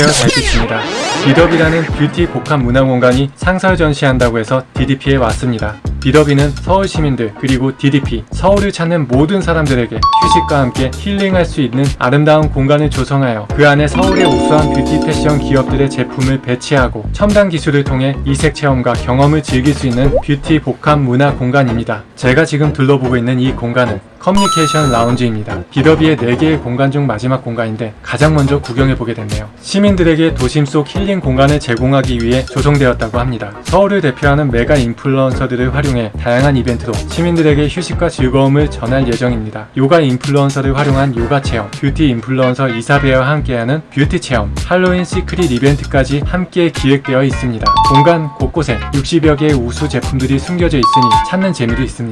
안녕하세요 달빛입니다. 비더비라는 뷰티 복합 문화 공간이 상설 전시한다고 해서 DDP에 왔습니다. 비더비는 서울 시민들 그리고 DDP 서울을 찾는 모든 사람들에게 휴식과 함께 힐링할 수 있는 아름다운 공간을 조성하여 그 안에 서울의 우수한 뷰티 패션 기업들의 제품을 배치하고 첨단 기술을 통해 이색 체험과 경험을 즐길 수 있는 뷰티 복합 문화 공간입니다 제가 지금 둘러보고 있는 이 공간은 커뮤니케이션 라운지입니다. 비더비의 4개의 공간 중 마지막 공간인데 가장 먼저 구경해보게 됐네요. 시민들에게 도심 속 힐링 공간을 제공하기 위해 조성되었다고 합니다. 서울을 대표하는 메가 인플루언서들을 활용해 다양한 이벤트로 시민들에게 휴식과 즐거움을 전할 예정입니다. 요가 인플루언서를 활용한 요가 체험, 뷰티 인플루언서 이사배와 함께하는 뷰티 체험, 할로윈 secret 이벤트까지 함께 기획되어 있습니다. 공간 곳곳에 60여 개의 우수 제품들이 숨겨져 있으니 찾는 재미도 있습니다.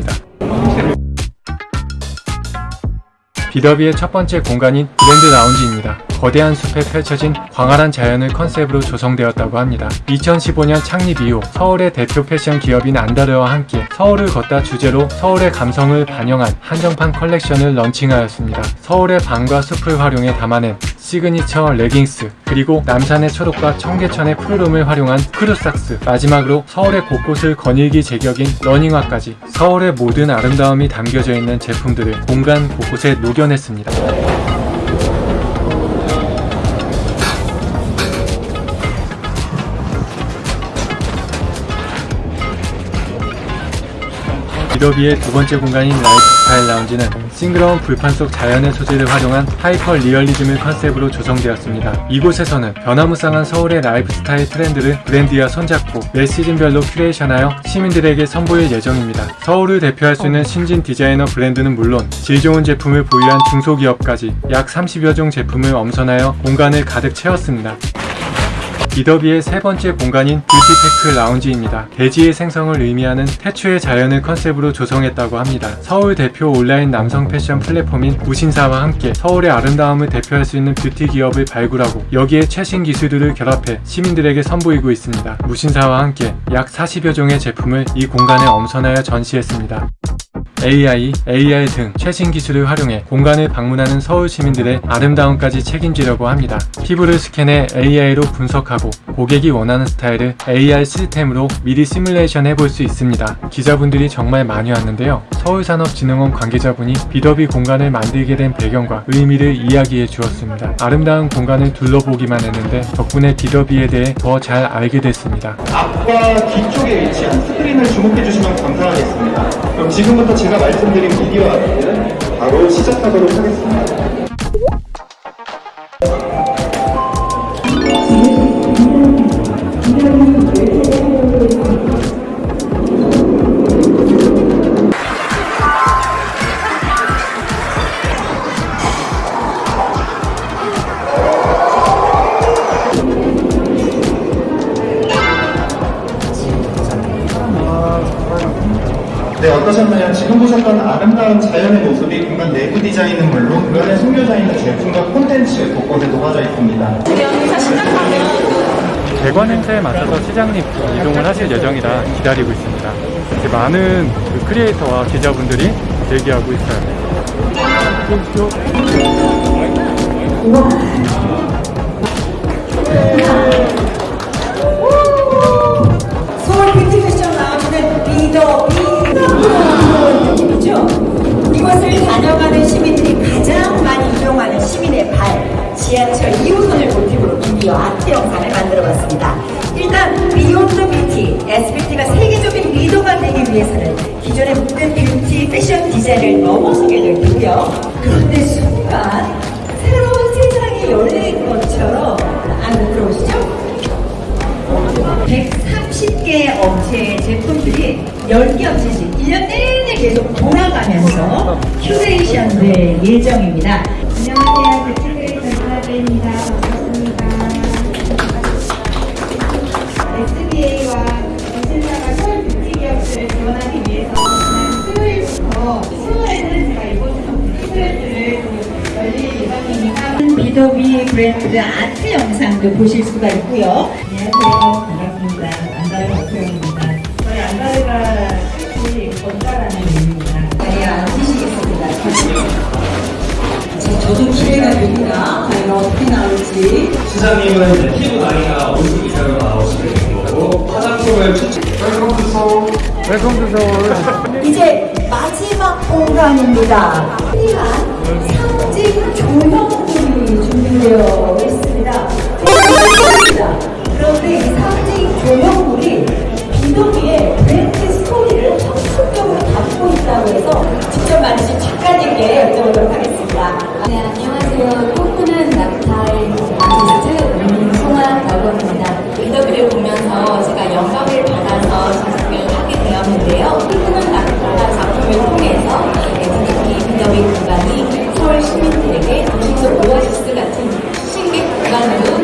비더비의 첫 번째 공간인 브랜드 라운지입니다. 거대한 숲에 펼쳐진 광활한 자연을 컨셉으로 조성되었다고 합니다. 2015년 창립 이후 서울의 대표 패션 기업인 안다르와 함께 서울을 걷다 주제로 서울의 감성을 반영한 한정판 컬렉션을 런칭하였습니다. 서울의 밤과 숲을 활용해 담아낸 시그니처 레깅스 그리고 남산의 초록과 청계천의 푸르름을 활용한 crew socks 마지막으로 서울의 곳곳을 거닐기 제격인 러닝화까지 서울의 모든 아름다움이 담겨져 있는 제품들을 공간 곳곳에 녹여냈습니다. 비더비의 두 번째 공간인 라이프스타일 라운지는 싱그러운 들판 속 자연의 소재를 활용한 하이퍼 리얼리즘을 컨셉으로 조성되었습니다. 이곳에서는 변화무쌍한 서울의 라이프스타일 트렌드를 브랜드와 손잡고 매 시즌별로 큐레이션하여 시민들에게 선보일 예정입니다. 서울을 대표할 수 있는 신진 디자이너 브랜드는 물론 질 좋은 제품을 보유한 중소기업까지 약 30여 종 제품을 엄선하여 공간을 가득 채웠습니다. 비더비의 세 번째 공간인 뷰티테크 라운지입니다. 대지의 생성을 의미하는 태초의 자연을 컨셉으로 조성했다고 합니다. 서울 대표 온라인 남성 패션 플랫폼인 무신사와 함께 서울의 아름다움을 대표할 수 있는 뷰티 기업을 발굴하고 여기에 최신 기술들을 결합해 시민들에게 선보이고 있습니다. 무신사와 함께 약 40여 종의 제품을 이 공간에 엄선하여 전시했습니다. AI, AR 등 최신 기술을 활용해 공간을 방문하는 서울 시민들의 아름다움까지 책임지려고 합니다. 피부를 스캔해 AI로 분석하고 고객이 원하는 스타일을 AR 시스템으로 미리 시뮬레이션 해볼 수 있습니다. 기자분들이 정말 많이 왔는데요. 서울산업진흥원 관계자분이 비더비 공간을 만들게 된 배경과 의미를 이야기해 주었습니다. 아름다운 공간을 둘러보기만 했는데 덕분에 비더비에 대해 더 잘 알게 됐습니다. 앞과 뒤쪽에 위치한 스크린을 주목해 주시면 감사하겠습니다. 그럼 지금부터 제가 말씀드린 미디어 아트는 바로 시작하도록 하겠습니다. 보셨던 아름다운 자연의 모습이 공간 내부 디자인은 물론 그 안에 숨겨져 있는 제품과 콘텐츠 곳곳에 녹아져 있습니다. 대관 행사에 맞서서 시장님 이동을 하실 예정이라 기다리고 있습니다. 이렇게 많은 그 크리에이터와 기자분들이 대기하고 있어요. 미디어 아트 영상을 만들어봤습니다. 일단 Beyond Beauty, SBT가 세계적인 리더가 되기 위해서는 기존의 모든 뷰티 패션 디자인을 넘어서게 될 테고요. 그런데 순간 새로운 세상이 열린 것처럼 안으로 들어오시죠? 130개의 업체의 제품들이 10개 업체씩 1년 내내 계속 돌아가면서 큐레이션 될 예정입니다. 안녕하세요. 뷰티 크리에이터 이사배입니다. 반갑습니다. 수요일부터 10월에는 제가 이곳에서 뷰티 트렌드를 열릴 예정입니다. 비더비 브랜드 아트 영상도 보실 수가 있고요. 안녕하세요. 반갑습니다. 안다르 박소영입니다. 저희 안다르가 뜻이 걷다라는 의미입니다. 네, 앉으시겠습니다. 저- 저도 기대가 됩니다. 과연 어떻게 나올지. 시장님은 피부 나이가 50 이상으로 나오시게 된 거고 화장품을 추천 Welcome to 서울. 이제 마지막 공간입니다. 필요한 상징 조형물이 준비되어 있습니다. 그런데 이 상징 조형물이 비더비의 브랜드 스토리를 적극적으로 담고 있다고 해서 직접 만드신 작가님께 여쭤보도록 하겠습니다. 네, 안녕하세요. 신객 공간으로 다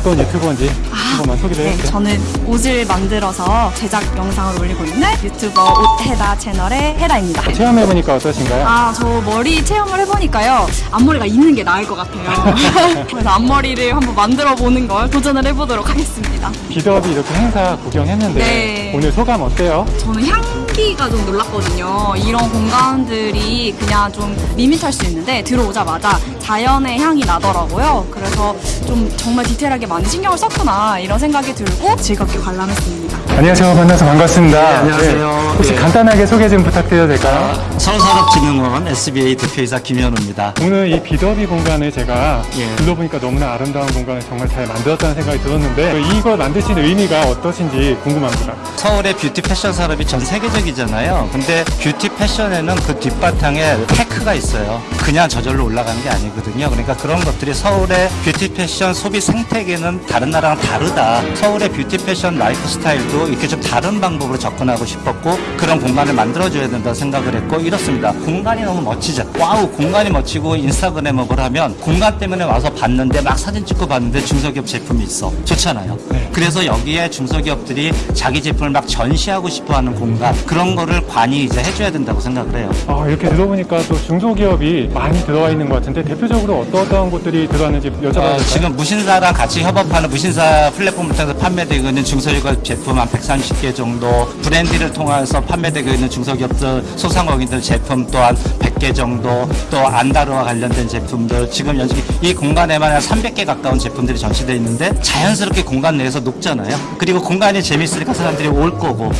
어떤 유튜버인지 한 번만 소개를 네, 해주세요. 저는 옷을 만들어서 제작 영상을 올리고 있는 유튜버 옷해다 채널의 해다입니다. 체험해보니까 어떠신가요? 아, 저 머리 체험을 해보니까요. 앞머리가 있는 게 나을 것 같아요. 그래서 앞머리를 한번 만들어 보는 걸 도전을 해보도록 하겠습니다. 비더비 이렇게 행사 구경했는데 네. 오늘 소감 어때요? 저는 향 기가 좀 놀랐거든요. 이런 공간들이 그냥 좀 밋밋할 수 있는데 들어오자마자 자연의 향이 나더라고요. 그래서 좀 정말 디테일하게 많이 신경을 썼구나 이런 생각이 들고 즐겁게 관람했습니다. 안녕하세요. 만나서 반갑습니다. 네, 안녕하세요. 혹시 네. 간단하게 소개 좀 부탁드려도 될까요? 서울산업진흥원 SBA 대표이사 김현우입니다. 오늘 이 비더비 공간을 제가 예. 둘러보니까 너무나 아름다운 공간을 정말 잘 만들었다는 생각이 들었는데 이걸 만드신 의미가 어떠신지 궁금합니다. 서울의 뷰티 패션 산업이 전 세계적 이잖아요. 근데 뷰티 패션에는 그 뒷바탕에 테크가 있어요. 그냥 저절로 올라가는 게 아니거든요. 그러니까 그런 것들이 서울의 뷰티 패션 소비 생태계는 다른 나라랑 다르다. 서울의 뷰티 패션 라이프 스타일도 이렇게 좀 다른 방법으로 접근하고 싶었고 그런 공간을 만들어줘야 된다 생각을 했고 이렇습니다. 공간이 너무 멋지죠. 와우, 공간이 멋지고 인스타그램을 하면 공간 때문에 와서 봤는데 막 사진 찍고 봤는데 중소기업 제품이 있어. 좋잖아요. 그래서 여기에 중소기업들이 자기 제품을 막 전시하고 싶어 하는 공간 그런 거를 관이 이제 해줘야 된다고 생각을 해요. 아, 이렇게 들어보니까 또 중소기업이 많이 들어와 있는 것 같은데 대표적으로 어떠어떤 곳들이 들어왔는지 여쭤봐도? 어, 지금 무신사랑 같이 협업하는 무신사 플랫폼을 통해서 판매되고 있는 중소기업 제품 한 130개 정도 브랜디를 통해서 판매되고 있는 중소기업들 소상공인들 제품 또한 100개 정도 또 안다르와 관련된 제품들 지금 여기 공간에만 한 300개 가까운 제품들이 전시되어 있는데 자연스럽게 공간 내에서 녹잖아요 그리고 공간이 재밌으니까 사람들이 올 거고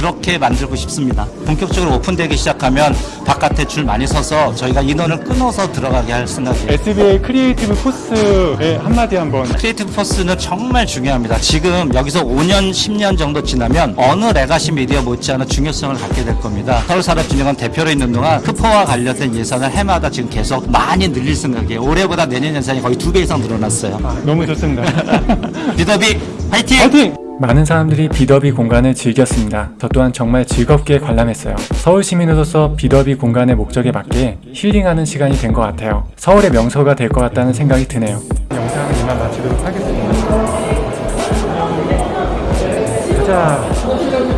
그렇게 만들고 싶습니다. 본격적으로 오픈되기 시작하면 바깥에 줄 많이 서서 저희가 인원을 끊어서 들어가게 할 생각이에요. SBA Creative Force의 한마디 한번 Creative Force는 정말 중요합니다. 지금 여기서 5년, 10년 정도 지나면 어느 legacy 미디어 못지않은 중요성을 갖게 될 겁니다. 서울산업진흥원 대표로 있는 동안 크포와 관련된 예산을 해마다 지금 계속 많이 늘릴 생각이에요. 올해보다 내년 예산이 거의 두 배 이상 늘어났어요. 너무 좋습니다. 비더비 화이팅! 파이팅! 많은 사람들이 비더비 공간을 즐겼습니다. 저 또한 정말 즐겁게 관람했어요. 서울 시민으로서 비더비 공간의 목적에 맞게 힐링하는 시간이 된 것 같아요. 서울의 명소가 될 것 같다는 생각이 드네요. 영상은 이만 마치도록 하겠습니다. 가자.